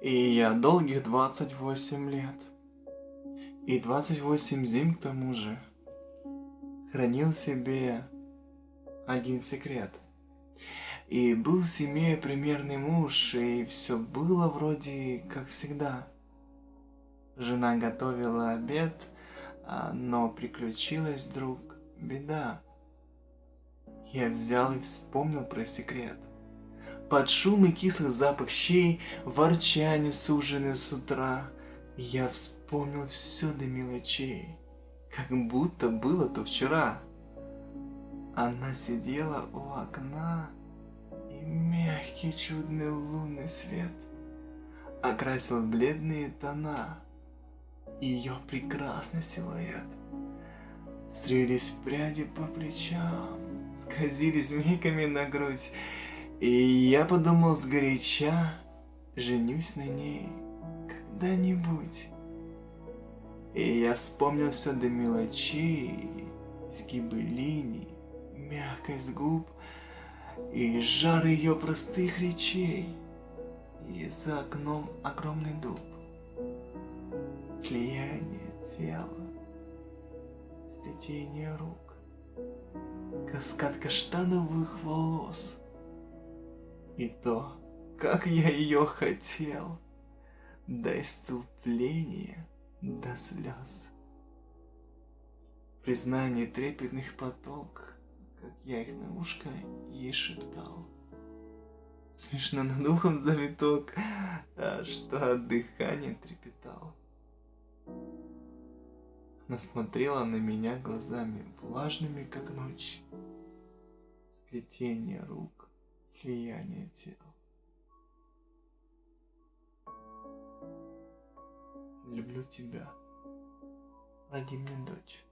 И я долгих 28 лет, и 28 зим к тому же, хранил себе один секрет. И был в семье примерный муж, и все было вроде как всегда. Жена готовила обед, а, но приключилась вдруг беда. Я взял и вспомнил про секрет. Под шум и кислый запах щей, ворчание сужены с утра, я вспомнил все до мелочей, как будто было то вчера. Она сидела у окна, и мягкий чудный лунный свет окрасил бледные тона ее прекрасный силуэт. Стрелись пряди по плечам, скользили змейками на грудь, и я подумал сгоряча, женюсь на ней когда-нибудь. И я вспомнил все до мелочей, изгибы линий, мягкость губ и жар ее простых речей. И за окном огромный дуб, слияние тела, сплетение рук, каскад каштановых волос. И то, как я ее хотел, до иступления, до слез. Признание трепетных поток, как я их на ушко ей шептал. Смешно над ухом завиток, а что от дыхания трепетал. Она смотрела на меня глазами, влажными, как ночь. Сплетение рук, слияние тел. Люблю тебя. Роди мне дочь.